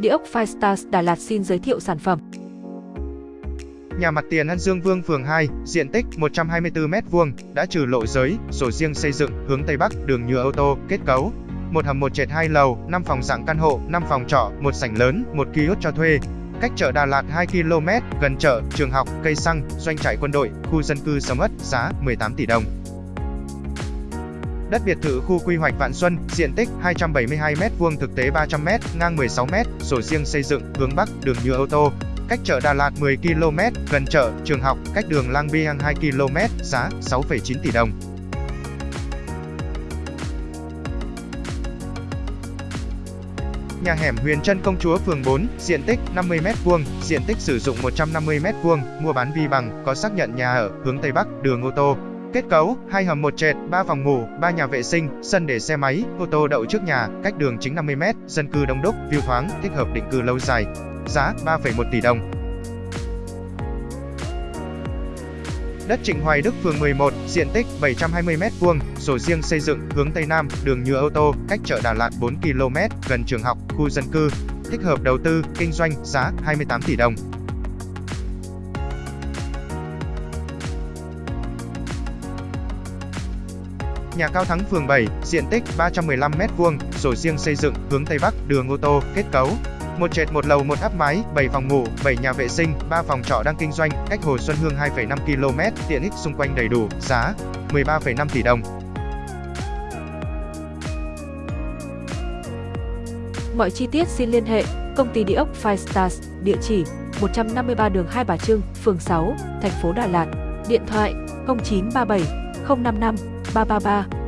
Địa ốc Firestars Đà Lạt xin giới thiệu sản phẩm. Nhà mặt tiền An Dương Vương phường 2, diện tích 124m2, đã trừ lộ giới, sổ riêng xây dựng, hướng Tây Bắc, đường nhựa ô tô, kết cấu. Một hầm một trệt hai lầu, 5 phòng dạng căn hộ, 5 phòng trọ, một sảnh lớn, một kiosk cho thuê. Cách chợ Đà Lạt 2 km, gần chợ, trường học, cây xăng, doanh trại quân đội, khu dân cư sầm ất, giá 18 tỷ đồng. Đất biệt thự khu quy hoạch Vạn Xuân, diện tích 272m2 thực tế 300m, ngang 16m, sổ riêng xây dựng, hướng Bắc, đường nhựa ô tô. Cách chợ Đà Lạt 10 km, gần chợ, trường học, cách đường Lang Biang 2 km, giá 6,9 tỷ đồng. Nhà hẻm Huyền Trân Công Chúa phường 4, diện tích 50m2, diện tích sử dụng 150m2, mua bán vi bằng, có xác nhận nhà ở, hướng Tây Bắc, đường ô tô, Kết cấu, hai hầm một trệt, ba phòng ngủ, ba nhà vệ sinh, sân để xe máy, ô tô đậu trước nhà, cách đường chính 50m, dân cư đông đúc, view thoáng, thích hợp định cư lâu dài. Giá 3,1 tỷ đồng. Đất Trịnh Hoài Đức phường 11, diện tích 720m2, sổ riêng xây dựng, hướng Tây Nam, đường nhựa ô tô, cách chợ Đà Lạt 4 km, gần trường học, khu dân cư. Thích hợp đầu tư, kinh doanh, giá 28 tỷ đồng. Nhà cao thắng phường 7, diện tích 315m2, sổ riêng xây dựng, hướng Tây Bắc, đường ô tô, kết cấu. Một trệt một lầu một áp mái, 7 phòng ngủ, 7 nhà vệ sinh, 3 phòng trọ đang kinh doanh, cách Hồ Xuân Hương 2,5 km, tiện ích xung quanh đầy đủ, giá 13,5 tỷ đồng. Mọi chi tiết xin liên hệ công ty địa ốc Five Stars, địa chỉ 153 đường Hai Bà Trưng, phường 6, thành phố Đà Lạt, điện thoại 0937 055八八八。